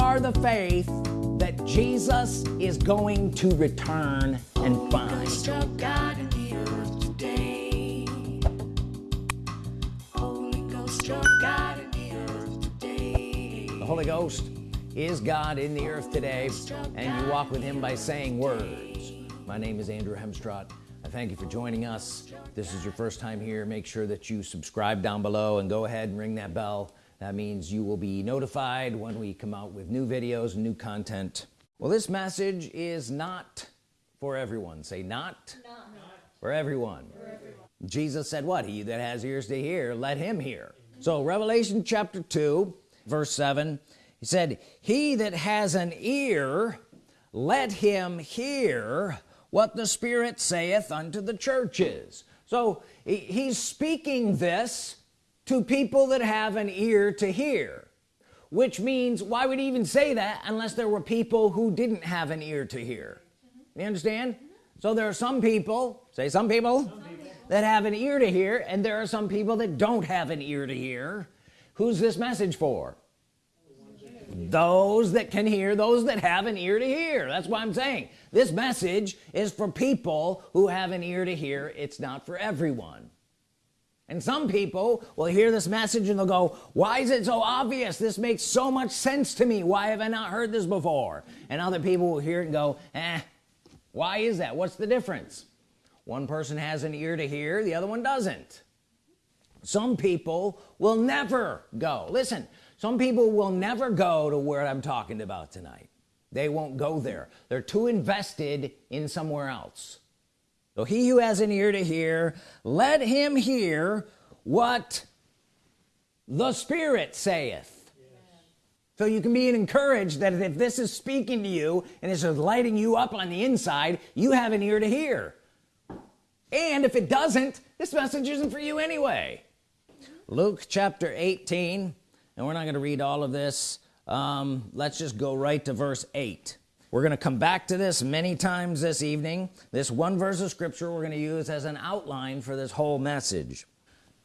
are the faith that Jesus is going to return and find. The Holy Ghost is God in the earth today and you walk with him by saying words. My name is Andrew Hemstrott. I thank you for joining us. This is your first time here. Make sure that you subscribe down below and go ahead and ring that bell that means you will be notified when we come out with new videos and new content. Well this message is not for everyone. Say not, not. For, everyone. for everyone. Jesus said what? He that has ears to hear let him hear. So Revelation chapter 2 verse 7 he said he that has an ear let him hear what the Spirit saith unto the churches. So he's speaking this to people that have an ear to hear which means why would he even say that unless there were people who didn't have an ear to hear? You understand? So there are some people say some people, some people. that have an ear to hear and there are some people that don't have an ear to hear. Who's this message for? Those that can hear those that have an ear to hear. That's why I'm saying. This message is for people who have an ear to hear. It's not for everyone and some people will hear this message and they'll go why is it so obvious? This makes so much sense to me. Why have I not heard this before? And other people will hear it and go eh why is that? What's the difference? One person has an ear to hear the other one doesn't. Some people will never go. Listen some people will never go to where I'm talking about tonight. They won't go there. They're too invested in somewhere else so he who has an ear to hear let him hear what the Spirit saith. Yes. so you can be encouraged that if this is speaking to you and it's lighting you up on the inside you have an ear to hear. And if it doesn't this message isn't for you anyway. Luke chapter 18 and we're not going to read all of this. Um, let's just go right to verse 8 we're gonna come back to this many times this evening. This one verse of scripture we're gonna use as an outline for this whole message.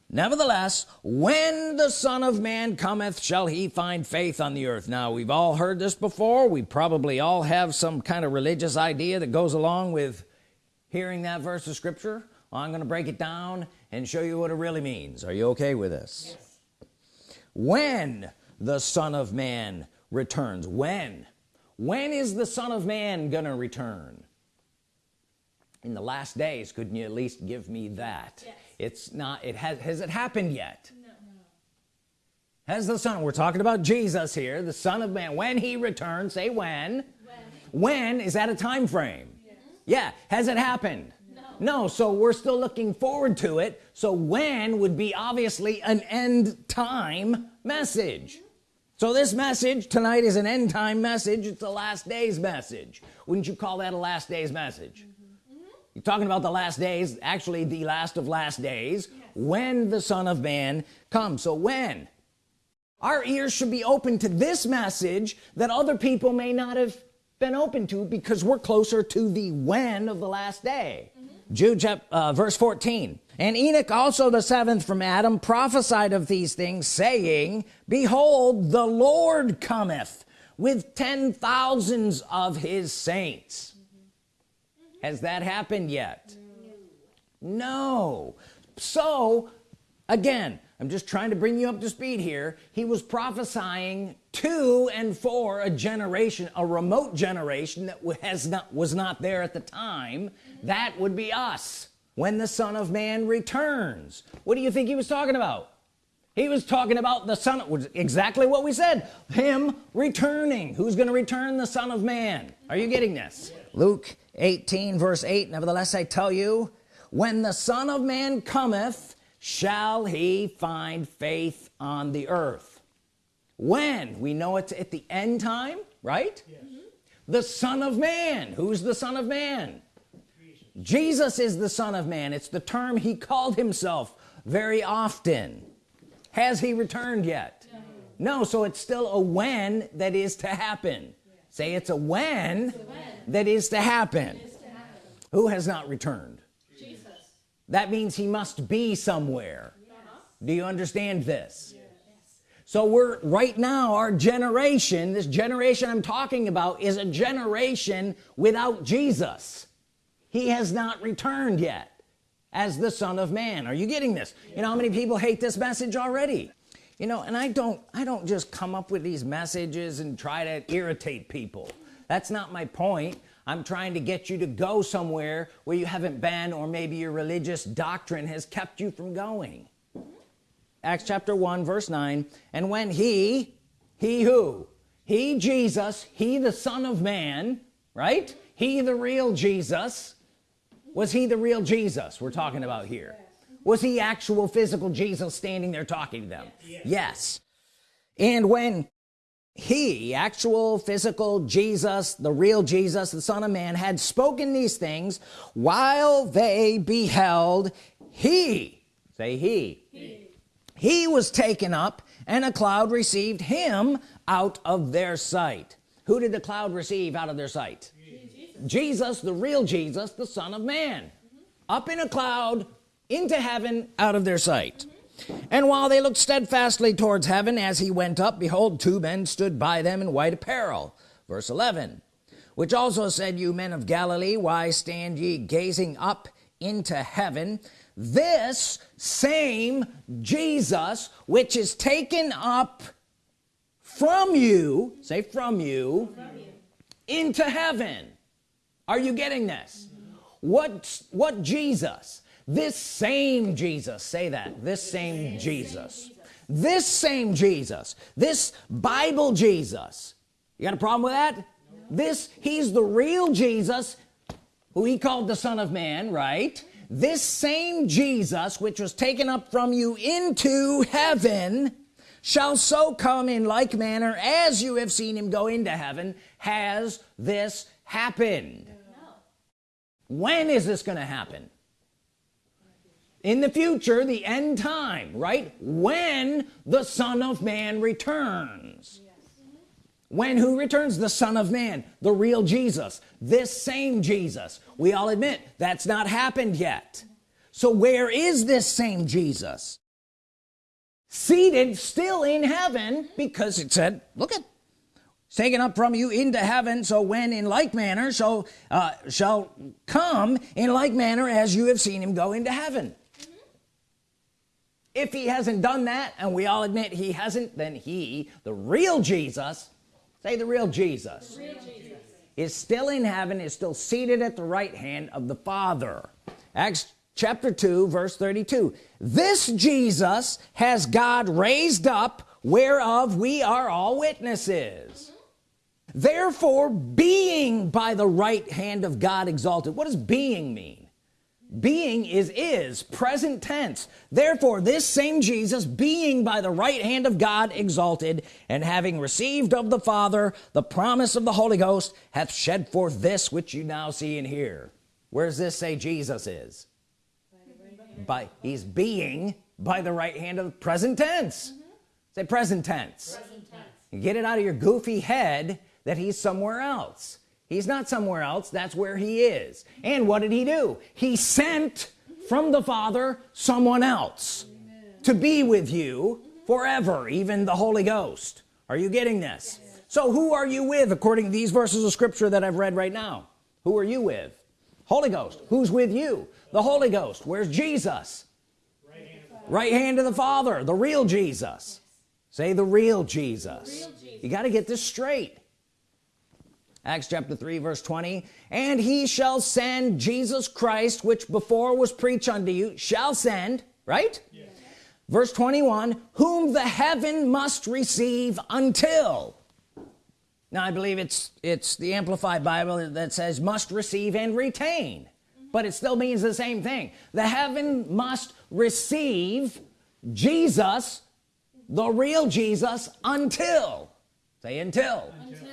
Nevertheless when the son of man cometh shall he find faith on the earth? Now we've all heard this before. We probably all have some kind of religious idea that goes along with hearing that verse of scripture. Well, I'm gonna break it down and show you what it really means. Are you okay with this? Yes. when the son of man returns when when is the Son of Man gonna return? In the last days couldn't you at least give me that? Yes. it's not it has has it happened yet? No, has the son we're talking about Jesus here the Son of Man when he returns say when? When, when is that a time frame? Yes. yeah has it happened? No. no so we're still looking forward to it so when would be obviously an end time message so this message tonight is an end time message it's a last days message wouldn't you call that a last days message mm -hmm. you're talking about the last days actually the last of last days yes. when the Son of Man comes so when our ears should be open to this message that other people may not have been open to because we're closer to the when of the last day mm -hmm. Jude uh, verse 14 and Enoch also the seventh from Adam prophesied of these things saying behold the Lord cometh with ten thousands of his saints. Has that happened yet? No. So again I'm just trying to bring you up to speed here. He was prophesying to and for a generation a remote generation that has not was not there at the time. That would be us when the Son of Man returns. What do you think he was talking about? He was talking about the son exactly what we said him returning. Who's going to return? The Son of Man. Are you getting this? Luke 18 verse 8 nevertheless I tell you when the Son of Man cometh shall he find faith on the earth? When? We know it's at the end time right? Yes. the Son of Man. Who's the Son of Man Jesus is the Son of Man. It's the term he called himself very often. Has he returned yet? No, no so it's still a when that is to happen. Say it's a when, it's a when. That, is to happen. is to happen. Who has not returned? Jesus. That means he must be somewhere. Uh -huh. do you understand this? Yes. so we're right now our generation this generation I'm talking about is a generation without Jesus he has not returned yet as the Son of Man. Are you getting this? You know how many people hate this message already? You know and I don't I don't just come up with these messages and try to irritate people. That's not my point. I'm trying to get you to go somewhere where you haven't been or maybe your religious doctrine has kept you from going. Acts chapter 1 verse 9 and when he he who? He Jesus he the Son of Man right? He the real Jesus was he the real Jesus we're talking about here? Was he actual physical Jesus standing there talking to them? Yes, yes. and when he actual physical Jesus the real Jesus the Son of Man had spoken these things while they beheld he say he he, he was taken up and a cloud received him out of their sight. Who did the cloud receive out of their sight Jesus, the real Jesus the Son of Man mm -hmm. up in a cloud into heaven out of their sight mm -hmm and while they looked steadfastly towards heaven as he went up behold two men stood by them in white apparel verse 11 which also said you men of Galilee why stand ye gazing up into heaven this same Jesus which is taken up from you say from you, from you. into heaven are you getting this? What what Jesus? This same Jesus say that. This same Jesus. This same Jesus. This Bible Jesus. You got a problem with that? This he's the real Jesus who he called the Son of Man right? This same Jesus which was taken up from you into heaven shall so come in like manner as you have seen him go into heaven has this happened. no. When is this gonna happen? In the future the end time right? When the Son of Man returns. When who returns? The Son of Man the real Jesus. This same Jesus. We all admit that's not happened yet. So where is this same Jesus? Seated still in heaven because it said look at taken up from you into heaven so when in like manner so uh, shall come in like manner as you have seen him go into heaven. If he hasn't done that and we all admit he hasn't then he the real Jesus say the real Jesus, the real Jesus. is still in heaven is still seated at the right hand of the Father. Acts chapter 2 verse 32 this Jesus has God raised up whereof we are all witnesses therefore being by the right hand of God exalted. What does being mean? Being is is present tense. Therefore this same Jesus being by the right hand of God exalted and having received of the Father the promise of the Holy Ghost hath shed forth this which you now see and hear. Where does this say Jesus is? By he's being by the right hand of present tense. Mm -hmm. say present tense. present tense. Get it out of your goofy head that he's somewhere else. He's not somewhere else that's where he is. And what did he do? He sent from the father someone else Amen. to be with you forever even the Holy Ghost. Are you getting this? Yes. so who are you with according to these verses of scripture that I've read right now? Who are you with? Holy Ghost. Who's with you? The Holy Ghost. Where's Jesus? Right hand, right hand of the Father the real Jesus. Say the real Jesus, the real Jesus. you got to get this straight Acts chapter 3 verse 20 and he shall send Jesus Christ which before was preached unto you shall send right? Yes. verse 21 whom the heaven must receive until. Now I believe it's it's the Amplified Bible that says must receive and retain. Mm -hmm. but it still means the same thing. The heaven must receive Jesus the real Jesus until. Say until, until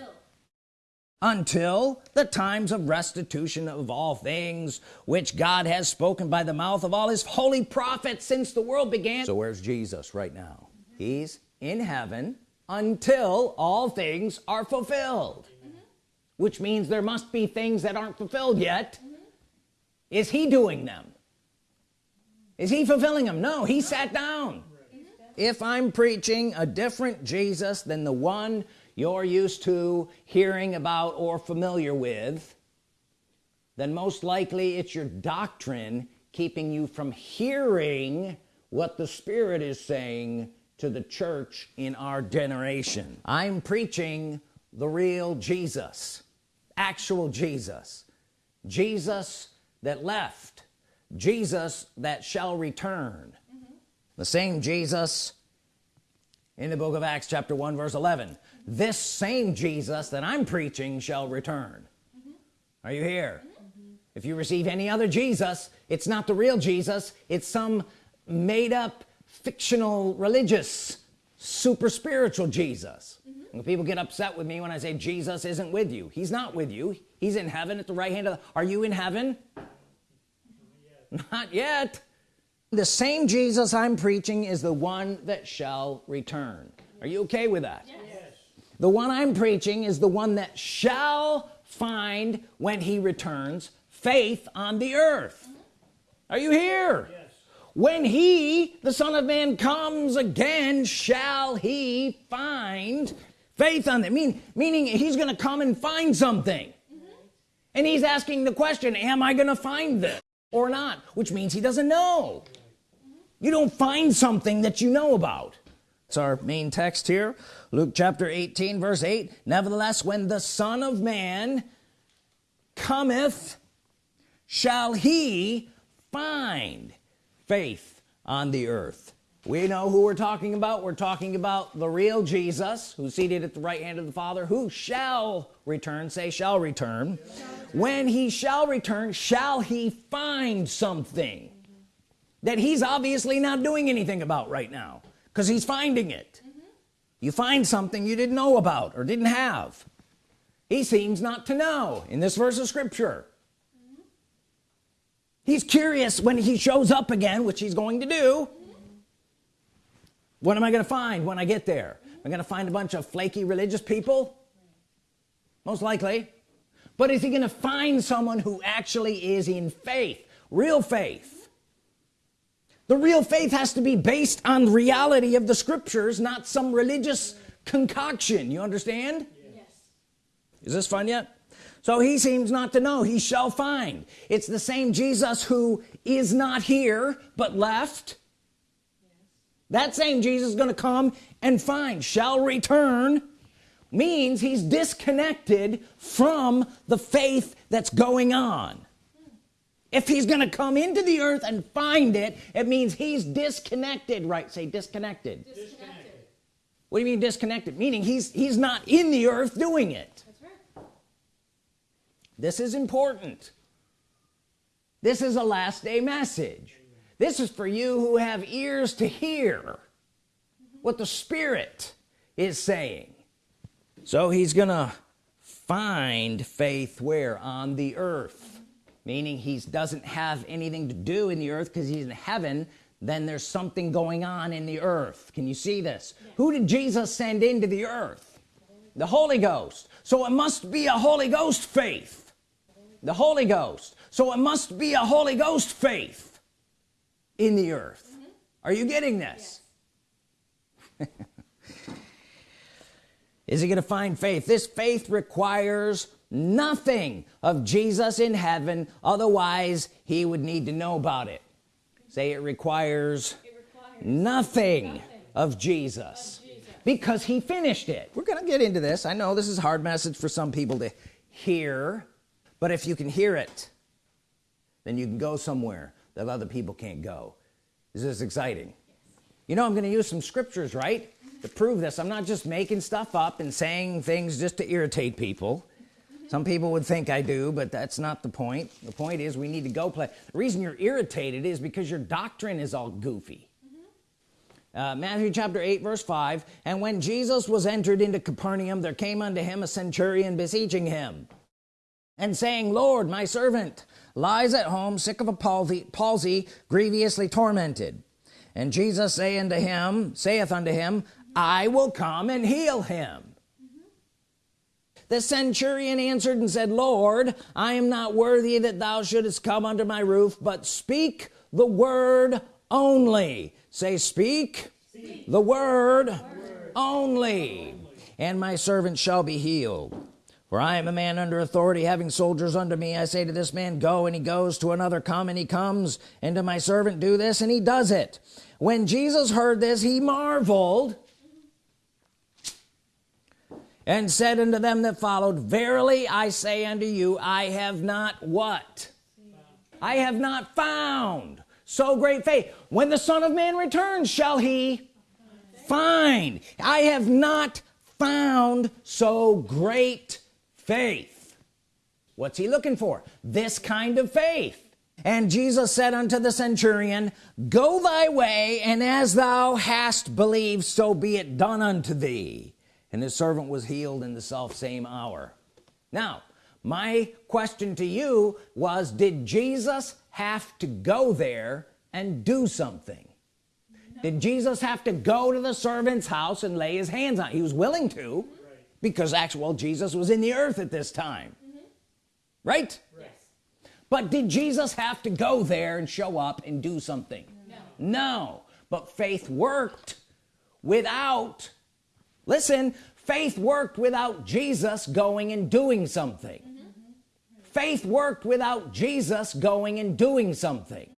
until the times of restitution of all things which God has spoken by the mouth of all his holy prophets since the world began. So where's Jesus right now? He's in heaven until all things are fulfilled mm -hmm. which means there must be things that aren't fulfilled yet. Mm -hmm. is he doing them? Is he fulfilling them? No he sat down. If I'm preaching a different Jesus than the one you're used to hearing about or familiar with then most likely it's your doctrine keeping you from hearing what the Spirit is saying to the church in our generation. I'm preaching the real Jesus actual Jesus. Jesus that left. Jesus that shall return. Mm -hmm. the same Jesus in the book of Acts chapter 1 verse 11 this same Jesus that I'm preaching shall return. Mm -hmm. are you here? Mm -hmm. if you receive any other Jesus it's not the real Jesus. It's some made up fictional religious super spiritual Jesus. Mm -hmm. people get upset with me when I say Jesus isn't with you. He's not with you. He's in heaven at the right hand of the, are you in heaven? Not yet. not yet the same Jesus I'm preaching is the one that shall return. Are you okay with that? Yes the one I'm preaching is the one that shall find when he returns faith on the earth. Are you here? Yes. when he the Son of Man comes again shall he find faith on them mean meaning he's gonna come and find something. Mm -hmm. and he's asking the question am I gonna find this or not? Which means he doesn't know. You don't find something that you know about it's our main text here. Luke chapter 18 verse 8 nevertheless when the Son of Man cometh shall he find faith on the earth? We know who we're talking about. We're talking about the real Jesus who's seated at the right hand of the Father who shall return say shall return. When he shall return shall he find something that he's obviously not doing anything about right now because he's finding it. You find something you didn't know about or didn't have. He seems not to know in this verse of scripture. He's curious when he shows up again which he's going to do. What am I gonna find when I get there? I'm gonna find a bunch of flaky religious people? Most likely. But is he gonna find someone who actually is in faith real faith the real faith has to be based on reality of the scriptures not some religious concoction. You understand? Yes. is this fun yet? So he seems not to know. He shall find. It's the same Jesus who is not here but left. Yes. that same Jesus is gonna come and find shall return. Means he's disconnected from the faith that's going on if he's gonna come into the earth and find it it means he's disconnected. Right say disconnected, disconnected. what do you mean disconnected? Meaning he's he's not in the earth doing it. Right. this is important. This is a last day message. This is for you who have ears to hear what the Spirit is saying. So he's gonna find faith where? On the earth meaning he doesn't have anything to do in the earth because he's in heaven then there's something going on in the earth. Can you see this? Yes. who did Jesus send into the earth? The Holy Ghost. So it must be a Holy Ghost faith. The Holy Ghost. So it must be a Holy Ghost faith in the earth. Mm -hmm. are you getting this? Yes. is he gonna find faith? This faith requires nothing of Jesus in heaven otherwise he would need to know about it. Say it requires, it requires nothing, nothing, of Jesus, of Jesus because he finished it. We're gonna get into this. I know this is a hard message for some people to hear but if you can hear it then you can go somewhere that other people can't go. This is this exciting? Yes. you know I'm gonna use some scriptures right to prove this. I'm not just making stuff up and saying things just to irritate people some people would think I do but that's not the point. The point is we need to go play. The reason you're irritated is because your doctrine is all goofy. Uh, Matthew chapter 8 verse 5 and when Jesus was entered into Capernaum there came unto him a centurion beseeching him and saying Lord my servant lies at home sick of a palsy, palsy grievously tormented and Jesus say unto him saith unto him I will come and heal him the centurion answered and said Lord I am not worthy that thou shouldest come under my roof but speak the word only say speak, the word, word. Only. only and my servant shall be healed for I am a man under authority having soldiers under me I say to this man go and he goes to another come and he comes and to my servant do this and he does it when Jesus heard this he marveled and said unto them that followed verily I say unto you I have not what? I have not found so great faith. When the Son of Man returns shall he find? I have not found so great faith. What's he looking for? This kind of faith. And Jesus said unto the centurion go thy way and as thou hast believed so be it done unto thee and his servant was healed in the self same hour now my question to you was did Jesus have to go there and do something no. did Jesus have to go to the servant's house and lay his hands on he was willing to because actual Jesus was in the earth at this time mm -hmm. right yes. but did Jesus have to go there and show up and do something no, no. but faith worked without listen faith worked without Jesus going and doing something. Mm -hmm. faith worked without Jesus going and doing something.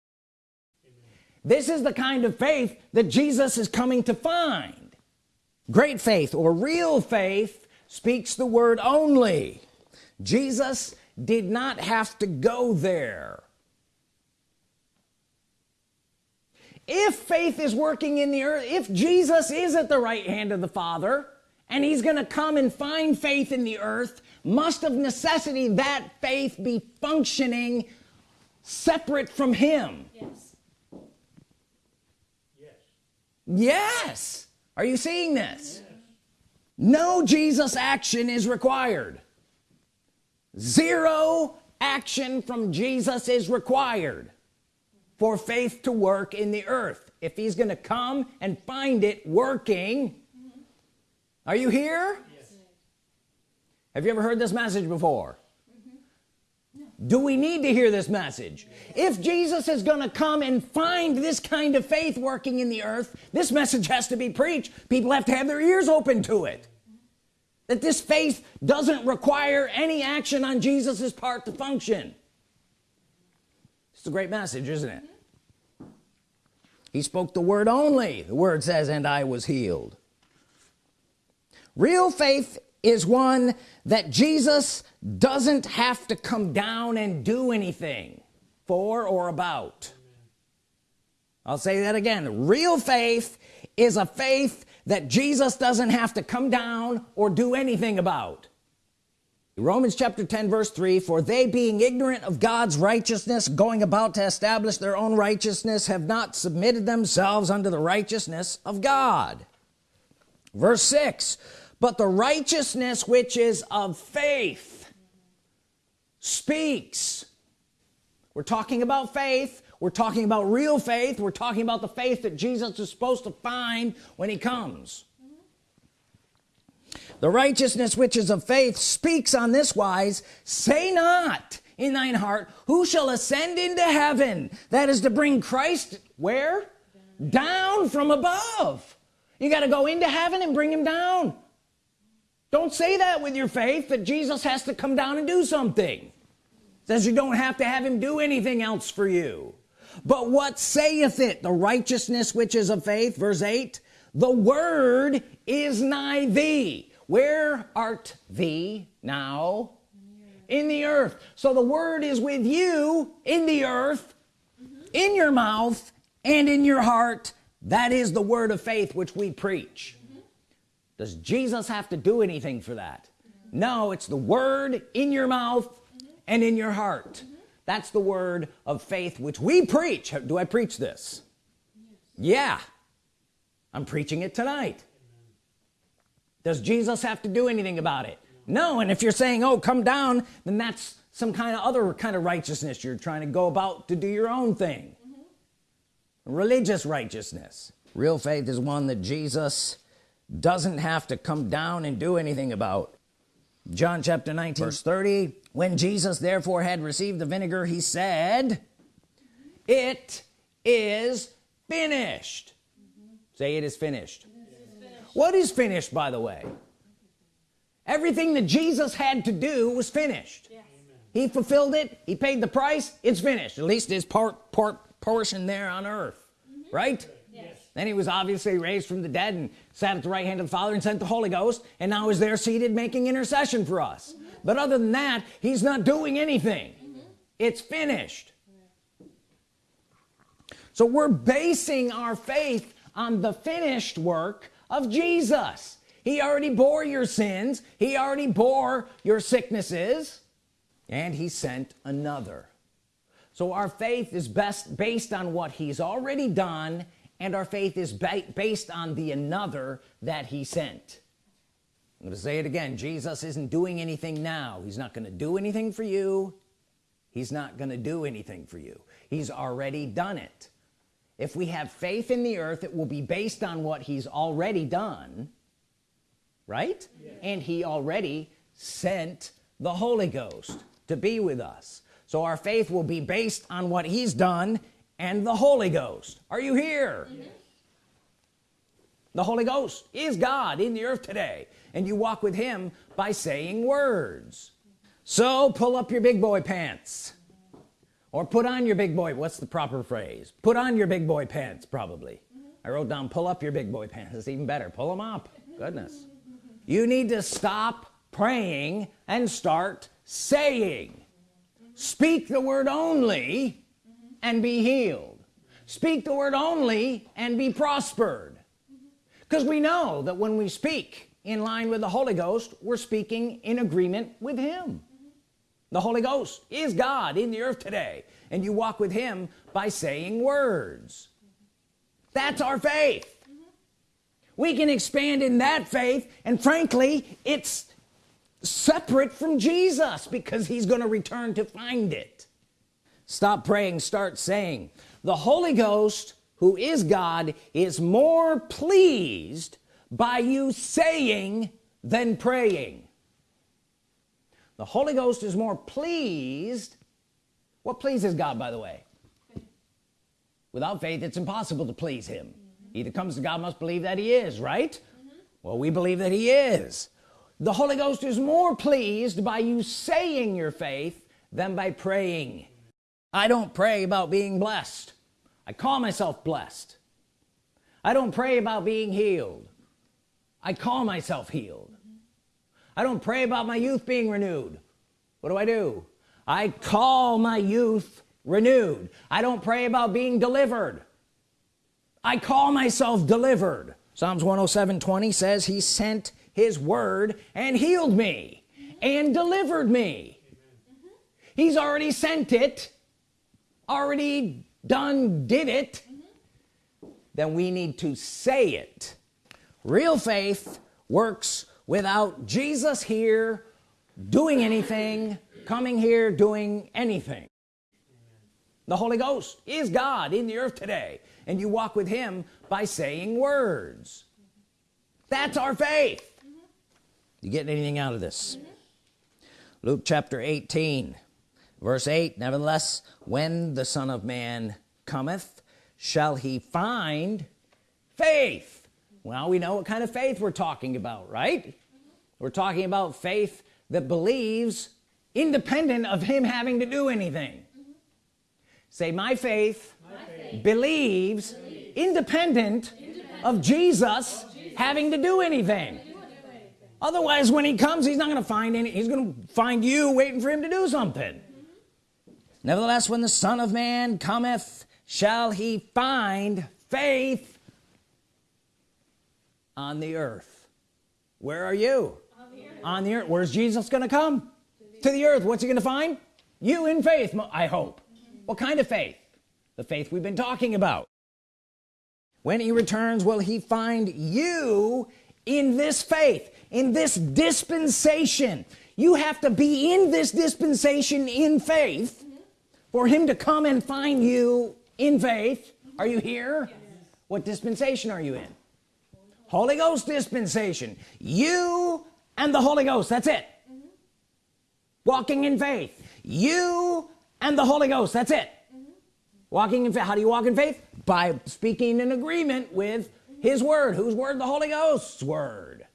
This is the kind of faith that Jesus is coming to find. Great faith or real faith speaks the word only. Jesus did not have to go there if faith is working in the earth if Jesus is at the right hand of the Father and he's gonna come and find faith in the earth must of necessity that faith be functioning separate from him? Yes. Yes, yes. are you seeing this? No Jesus action is required. Zero action from Jesus is required for faith to work in the earth. If he's gonna come and find it working mm -hmm. are you here? Yes. have you ever heard this message before? Do we need to hear this message? If Jesus is gonna come and find this kind of faith working in the earth this message has to be preached. People have to have their ears open to it. That this faith doesn't require any action on Jesus's part to function it's a great message isn't it? He spoke the word only. The word says and I was healed. Real faith is one that Jesus doesn't have to come down and do anything for or about. I'll say that again. Real faith is a faith that Jesus doesn't have to come down or do anything about Romans chapter 10 verse 3 for they being ignorant of God's righteousness going about to establish their own righteousness have not submitted themselves unto the righteousness of God. Verse 6 but the righteousness which is of faith speaks. We're talking about faith. We're talking about real faith. We're talking about the faith that Jesus is supposed to find when he comes the righteousness which is of faith speaks on this wise say not in thine heart who shall ascend into heaven? That is to bring Christ where? Down from above. You got to go into heaven and bring him down. Don't say that with your faith that Jesus has to come down and do something. Says you don't have to have him do anything else for you. But what saith it? The righteousness which is of faith verse 8 the word is nigh thee where art thee now? In the earth. So the word is with you in the earth mm -hmm. in your mouth and in your heart. That is the word of faith which we preach. Does Jesus have to do anything for that? No it's the word in your mouth and in your heart. That's the word of faith which we preach. Do I preach this? Yeah. I'm preaching it tonight does Jesus have to do anything about it? No and if you're saying oh come down then that's some kind of other kind of righteousness you're trying to go about to do your own thing. Mm -hmm. religious righteousness. Real faith is one that Jesus doesn't have to come down and do anything about. John chapter 19 verse 30 when Jesus therefore had received the vinegar he said it is finished say it is finished. What is finished by the way everything that Jesus had to do was finished yes. he fulfilled it he paid the price it's finished at least his part, part portion there on earth mm -hmm. right yes. then he was obviously raised from the dead and sat at the right hand of the father and sent the Holy Ghost and now is there seated making intercession for us mm -hmm. but other than that he's not doing anything mm -hmm. it's finished so we're basing our faith on the finished work of Jesus. He already bore your sins. He already bore your sicknesses. And he sent another. So our faith is best based on what he's already done and our faith is ba based on the another that he sent. I'm gonna say it again. Jesus isn't doing anything now. He's not gonna do anything for you. He's not gonna do anything for you. He's already done it if we have faith in the earth it will be based on what he's already done right? Yeah. and he already sent the Holy Ghost to be with us. So our faith will be based on what he's done and the Holy Ghost. Are you here? Mm -hmm. the Holy Ghost is God in the earth today and you walk with him by saying words. So pull up your big boy pants or put on your big boy what's the proper phrase? Put on your big boy pants probably. Mm -hmm. I wrote down pull up your big boy pants. It's even better. Pull them up. Goodness. You need to stop praying and start saying. Speak the word only and be healed. Speak the word only and be prospered. Because we know that when we speak in line with the Holy Ghost we're speaking in agreement with him the Holy Ghost is God in the earth today and you walk with him by saying words. That's our faith. We can expand in that faith and frankly it's separate from Jesus because he's going to return to find it. Stop praying start saying the Holy Ghost who is God is more pleased by you saying than praying the Holy Ghost is more pleased. What pleases God by the way? Without faith it's impossible to please him. Mm -hmm. either comes to God must believe that he is right? Mm -hmm. well we believe that he is. The Holy Ghost is more pleased by you saying your faith than by praying. I don't pray about being blessed. I call myself blessed. I don't pray about being healed. I call myself healed I don't pray about my youth being renewed. What do I do? I call my youth renewed. I don't pray about being delivered. I call myself delivered. Psalms 107 20 says he sent his word and healed me and delivered me. Mm-hmm. He's already sent it already done did it. Mm-hmm. Then we need to say it. Real faith works without Jesus here doing anything coming here doing anything. The Holy Ghost is God in the earth today and you walk with him by saying words. That's our faith. You getting anything out of this. Luke chapter 18 verse 8 nevertheless when the Son of Man cometh shall he find faith well we know what kind of faith we're talking about right? We're talking about faith that believes independent of him having to do anything. Say my faith, my faith believes, believes independent, independent of, Jesus of Jesus having to do anything. Otherwise when he comes he's not gonna find any he's gonna find you waiting for him to do something. Mm -hmm. nevertheless when the Son of Man cometh shall he find faith on the earth. Where are you? On the earth, on the earth. where's Jesus gonna come? To the, to the earth. What's he gonna find? You in faith I hope. Mm -hmm. what kind of faith? The faith we've been talking about. When he returns will he find you in this faith in this dispensation? You have to be in this dispensation in faith mm -hmm. for him to come and find you in faith. Are you here? Yes. what dispensation are you in Holy Ghost dispensation. You and the Holy Ghost that's it. Mm -hmm. walking in faith. You and the Holy Ghost that's it. Mm -hmm. walking in faith. How do you walk in faith? By speaking in agreement with his word. Whose word? The Holy Ghost's word.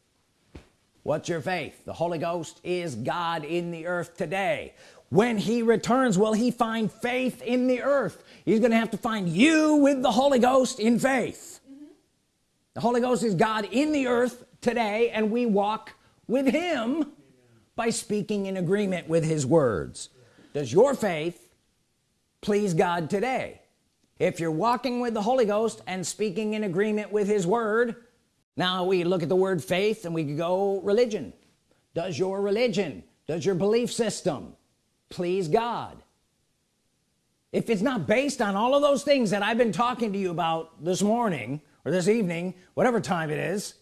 What's your faith? The Holy Ghost is God in the earth today. When he returns will he find faith in the earth? He's gonna have to find you with the Holy Ghost in faith. mm -hmm. The Holy Ghost is God in the earth today and we walk with him Amen. by speaking in agreement with his words. Does your faith please God today? If you're walking with the Holy Ghost and speaking in agreement with his word now we look at the word faith and we go religion. Does your religion does your belief system please God? If it's not based on all of those things that I've been talking to you about this morning or this evening whatever time it is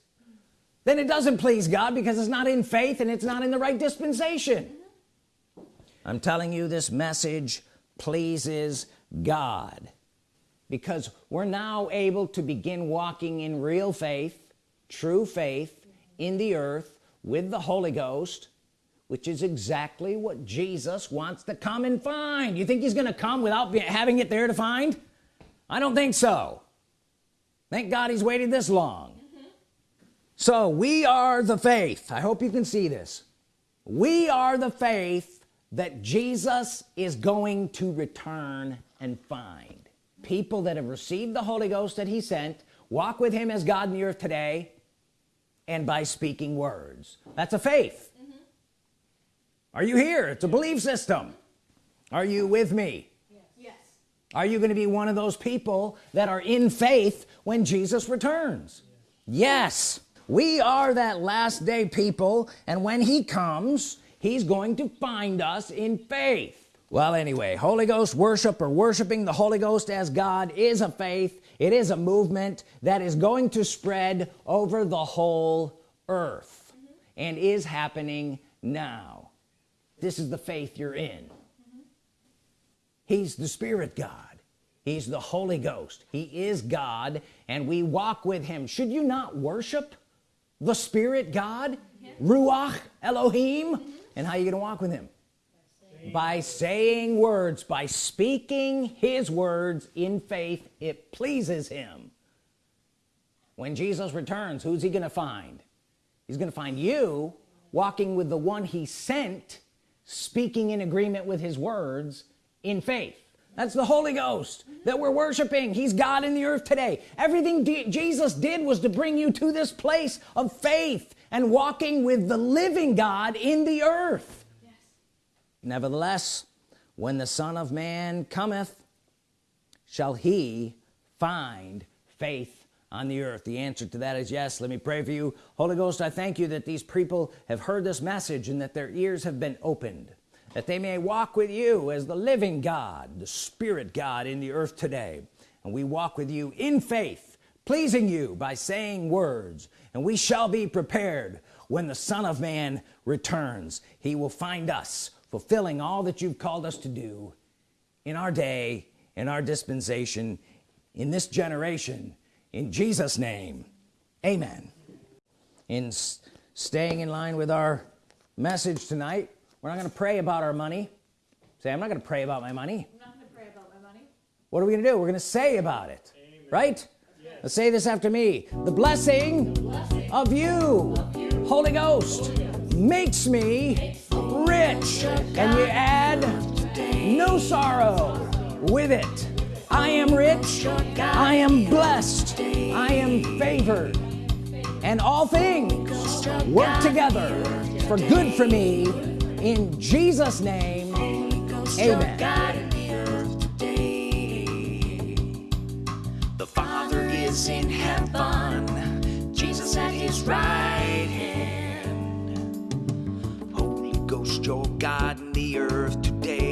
then it doesn't please God because it's not in faith and it's not in the right dispensation. I'm telling you this message pleases God because we're now able to begin walking in real faith true faith in the earth with the Holy Ghost which is exactly what Jesus wants to come and find. You think he's gonna come without having it there to find? I don't think so thank God he's waited this long. Mm -hmm. so we are the faith. I hope you can see this. We are the faith that Jesus is going to return and find. People that have received the Holy Ghost that he sent walk with him as God in the earth today and by speaking words. That's a faith. Mm -hmm. are you here? It's a belief system. Are you with me. Are you going to be one of those people that are in faith when Jesus returns yes. we are that last day people and when he comes he's going to find us in faith well anyway Holy Ghost worship or worshiping the Holy Ghost as God is a faith it is a movement that is going to spread over the whole earth and is happening now this is the faith you're in. He's the Spirit God. He's the Holy Ghost. He is God and we walk with him. Should you not worship the Spirit God? Ruach Elohim? Mm -hmm. and how are you gonna walk with him? By saying words by speaking his words in faith it pleases him. When Jesus returns who's he gonna find? He's gonna find you walking with the one he sent speaking in agreement with his words in faith. That's the Holy Ghost that we're worshiping. He's God in the earth today. Everything Jesus did was to bring you to this place of faith and walking with the living God in the earth. Nevertheless when the Son of Man cometh shall he find faith on the earth? The answer to that is yes. Let me pray for you. Holy Ghost I thank you that these people have heard this message and that their ears have been opened that they may walk with you as the living God the Spirit God in the earth today. And we walk with you in faith pleasing you by saying words. And we shall be prepared when the Son of Man returns. He will find us fulfilling all that you've called us to do in our day in our dispensation in this generation. In Jesus name amen. In staying in line with our message tonight we're not going to pray about our money. Say I'm not going to pray about my money. I'm not going to pray about my money. What are we gonna do? We're gonna say about it. Amen. right? Yes. let's say this after me. The blessing, the blessing of, you, of you. Holy Ghost, Holy Ghost makes me rich. and you add no sorrow with it. I am rich. I am blessed. I am favored. And all things work together for good for me in Jesus name amen. The father is in heaven Jesus at his right hand. Your God in the earth today